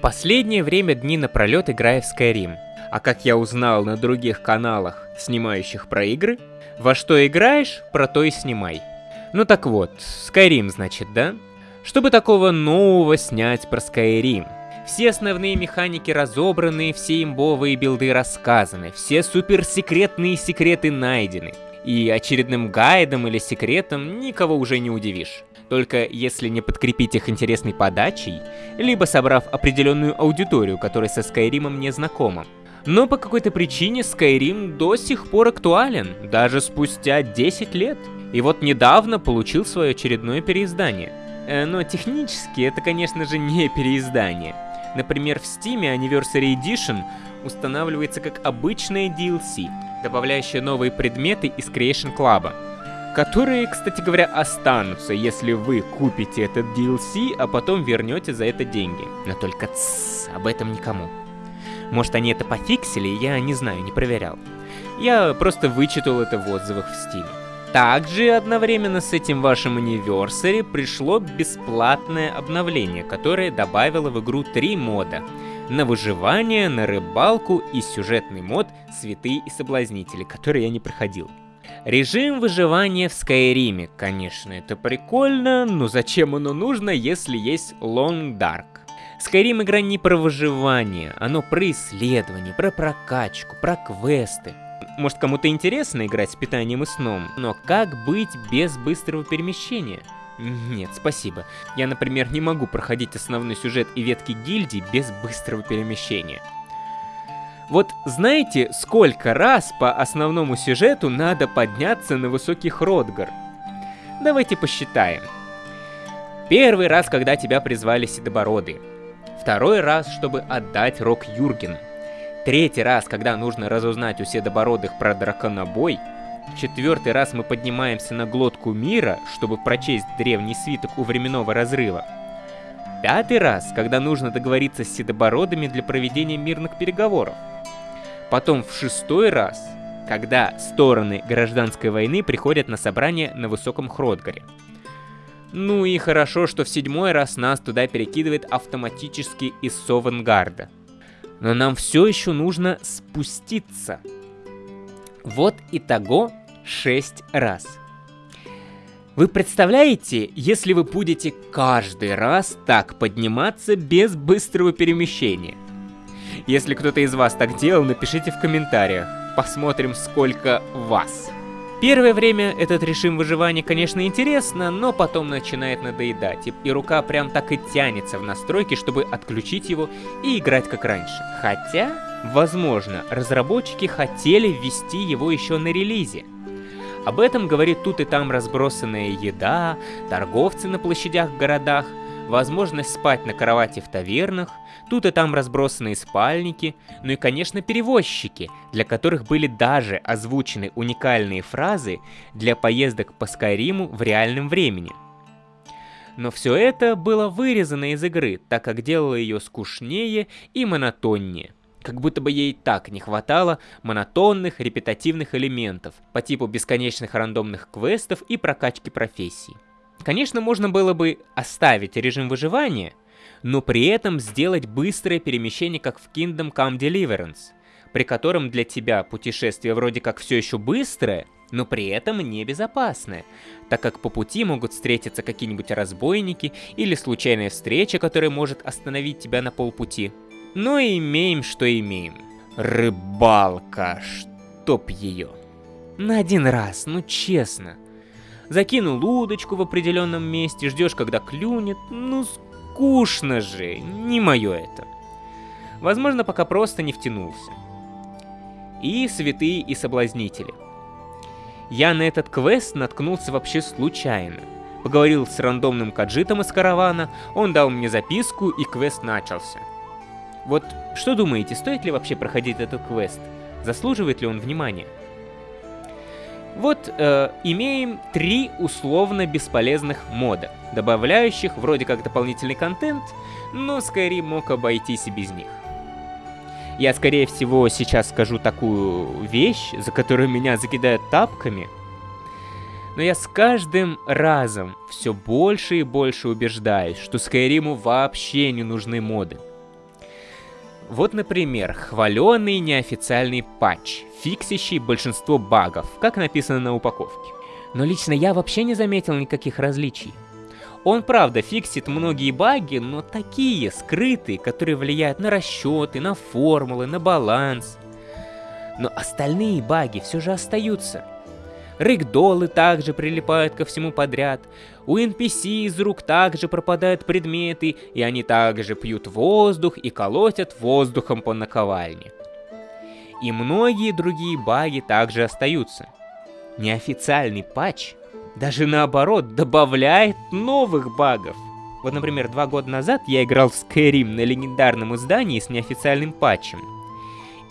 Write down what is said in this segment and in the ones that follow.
последнее время дни напролет играю в Skyrim. А как я узнал на других каналах, снимающих про игры, во что играешь, про то и снимай. Ну так вот, Skyrim, значит, да? Чтобы такого нового снять про Skyrim? Все основные механики разобраны, все имбовые билды рассказаны, все суперсекретные секреты найдены. И очередным гайдом или секретом никого уже не удивишь. Только если не подкрепить их интересной подачей, либо собрав определенную аудиторию, которая со Скайримом не знакома. Но по какой-то причине Skyrim до сих пор актуален, даже спустя 10 лет. И вот недавно получил свое очередное переиздание. Э, но технически это, конечно же, не переиздание. Например, в Steam Anniversary Edition устанавливается как обычное DLC, добавляющее новые предметы из Creation Club, которые, кстати говоря, останутся, если вы купите этот DLC, а потом вернете за это деньги. Но только тссс, об этом никому. Может, они это пофиксили, я не знаю, не проверял. Я просто вычитал это в отзывах в Steam. Также одновременно с этим вашим Anniversary пришло бесплатное обновление, которое добавило в игру три мода. На выживание, на рыбалку и сюжетный мод «Святые и соблазнители», который я не проходил. Режим выживания в Скайриме, конечно, это прикольно, но зачем оно нужно, если есть Long Dark? Skyrim игра не про выживание, оно про исследование, про прокачку, про квесты. Может кому-то интересно играть с питанием и сном, но как быть без быстрого перемещения? Нет, спасибо. Я, например, не могу проходить основной сюжет и ветки гильдии без быстрого перемещения. Вот знаете, сколько раз по основному сюжету надо подняться на высокий Хродгар? Давайте посчитаем. Первый раз, когда тебя призвали Седобороды. Второй раз, чтобы отдать Рок Юргену. Третий раз, когда нужно разузнать у седобородых про драконобой. Четвертый раз мы поднимаемся на глотку мира, чтобы прочесть древний свиток у временного разрыва. Пятый раз, когда нужно договориться с седобородами для проведения мирных переговоров. Потом в шестой раз, когда стороны гражданской войны приходят на собрание на Высоком Хродгаре. Ну и хорошо, что в седьмой раз нас туда перекидывает автоматически из Совангарда. Но нам все еще нужно спуститься. Вот и того 6 раз. Вы представляете, если вы будете каждый раз так подниматься без быстрого перемещения? Если кто-то из вас так делал, напишите в комментариях. Посмотрим, сколько вас. Первое время этот режим выживания, конечно, интересно, но потом начинает надоедать, и, и рука прям так и тянется в настройки, чтобы отключить его и играть как раньше. Хотя, возможно, разработчики хотели ввести его еще на релизе. Об этом говорит тут и там разбросанная еда, торговцы на площадях в городах, возможность спать на кровати в тавернах, тут и там разбросанные спальники, ну и, конечно, перевозчики, для которых были даже озвучены уникальные фразы для поездок по Скайриму в реальном времени. Но все это было вырезано из игры, так как делало ее скучнее и монотоннее. Как будто бы ей так не хватало монотонных репетативных элементов по типу бесконечных рандомных квестов и прокачки профессий. Конечно, можно было бы оставить режим выживания, но при этом сделать быстрое перемещение, как в Kingdom Come Deliverance, при котором для тебя путешествие вроде как все еще быстрое, но при этом небезопасное, так как по пути могут встретиться какие-нибудь разбойники или случайная встреча, которая может остановить тебя на полпути. Но имеем, что имеем. Рыбалка, чтоб ее. На один раз, ну честно закинул удочку в определенном месте, ждешь, когда клюнет. Ну, скучно же, не мое это. Возможно, пока просто не втянулся. И святые и соблазнители. Я на этот квест наткнулся вообще случайно. Поговорил с рандомным каджитом из каравана, он дал мне записку и квест начался. Вот что думаете, стоит ли вообще проходить этот квест? Заслуживает ли он внимания? Вот э, имеем три условно бесполезных мода, добавляющих вроде как дополнительный контент, но Skyrim мог обойтись и без них. Я, скорее всего, сейчас скажу такую вещь, за которую меня закидают тапками, но я с каждым разом все больше и больше убеждаюсь, что Скайриму вообще не нужны моды. Вот, например, хваленый неофициальный патч, фиксящий большинство багов, как написано на упаковке. Но лично я вообще не заметил никаких различий. Он, правда, фиксит многие баги, но такие, скрытые, которые влияют на расчеты, на формулы, на баланс. Но остальные баги все же остаются. Рэгдолы также прилипают ко всему подряд. У NPC из рук также пропадают предметы, и они также пьют воздух и колотят воздухом по наковальне. И многие другие баги также остаются. Неофициальный патч даже наоборот добавляет новых багов. Вот, например, два года назад я играл в Skyrim на легендарном издании с неофициальным патчем.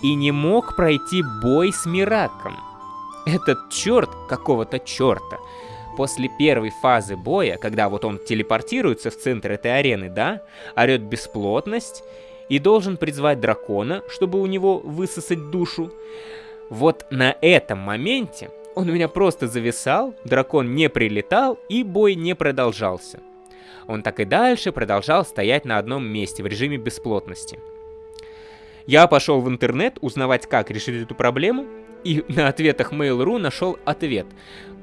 И не мог пройти бой с Мираком. Этот черт какого-то черта после первой фазы боя, когда вот он телепортируется в центр этой арены, да, орет бесплотность и должен призвать дракона, чтобы у него высосать душу. Вот на этом моменте он у меня просто зависал, дракон не прилетал и бой не продолжался. Он так и дальше продолжал стоять на одном месте в режиме бесплотности. Я пошел в интернет узнавать, как решить эту проблему, и на ответах Mail.ru нашел ответ.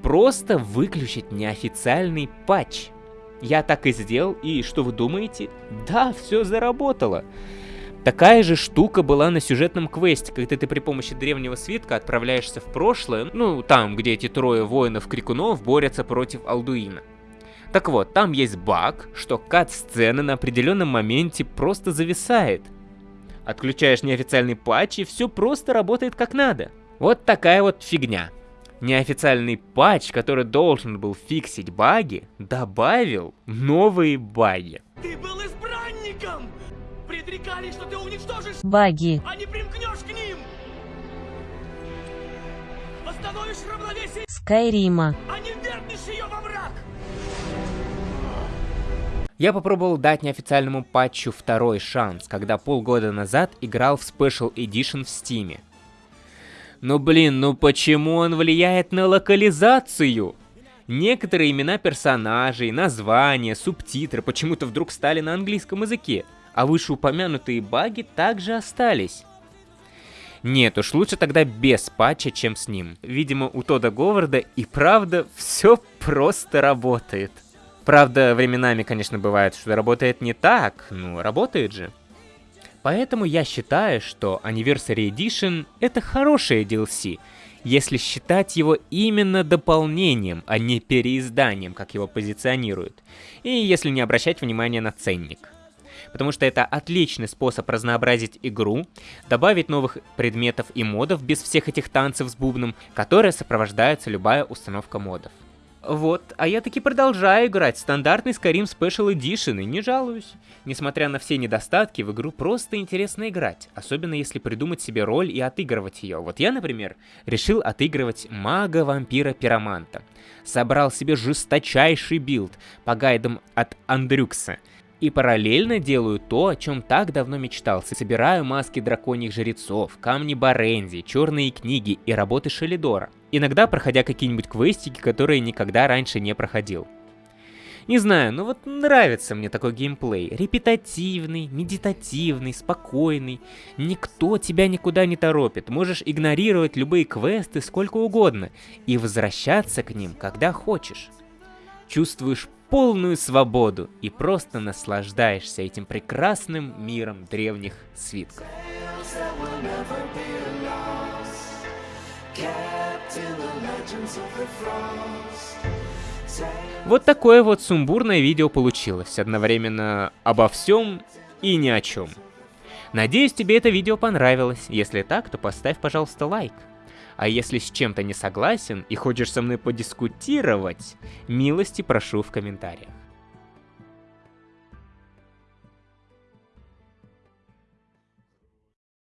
Просто выключить неофициальный патч. Я так и сделал, и что вы думаете? Да, все заработало. Такая же штука была на сюжетном квесте, когда ты при помощи древнего свитка отправляешься в прошлое, ну, там, где эти трое воинов-крикунов борются против Алдуина. Так вот, там есть баг, что кат-сцена на определенном моменте просто зависает. Отключаешь неофициальный патч, и все просто работает как надо. Вот такая вот фигня. Неофициальный патч, который должен был фиксить баги, добавил новые баги. Ты был избранником! Предрекали, что ты уничтожишь баги, а не примкнешь к ним! Восстановишь равновесие Скайрима, а не вернешь ее во враг! Я попробовал дать неофициальному патчу второй шанс, когда полгода назад играл в Special Edition в Стиме. Но блин, ну почему он влияет на локализацию? Некоторые имена персонажей, названия, субтитры почему-то вдруг стали на английском языке, а вышеупомянутые баги также остались. Нет уж, лучше тогда без патча, чем с ним. Видимо, у Тода Говарда и правда все просто работает. Правда, временами, конечно, бывает, что работает не так, ну, работает же. Поэтому я считаю, что Anniversary Edition это хорошее DLC, если считать его именно дополнением, а не переизданием, как его позиционируют, и если не обращать внимания на ценник. Потому что это отличный способ разнообразить игру, добавить новых предметов и модов без всех этих танцев с бубном, которые сопровождаются любая установка модов. Вот, а я таки продолжаю играть стандартный Skyrim Special Edition и не жалуюсь. Несмотря на все недостатки, в игру просто интересно играть, особенно если придумать себе роль и отыгрывать ее. Вот я, например, решил отыгрывать мага-вампира-пироманта. Собрал себе жесточайший билд по гайдам от Андрюкса — и параллельно делаю то, о чем так давно мечтал. Собираю маски драконьих жрецов, камни Барензии, черные книги и работы Шалидора. Иногда проходя какие-нибудь квестики, которые никогда раньше не проходил. Не знаю, но вот нравится мне такой геймплей. Репетативный, медитативный, спокойный. Никто тебя никуда не торопит. Можешь игнорировать любые квесты сколько угодно и возвращаться к ним, когда хочешь. Чувствуешь полную свободу и просто наслаждаешься этим прекрасным миром древних свитков. Вот такое вот сумбурное видео получилось, одновременно обо всем и ни о чем. Надеюсь, тебе это видео понравилось. Если так, то поставь, пожалуйста, лайк. А если с чем-то не согласен и хочешь со мной подискутировать, милости прошу в комментариях.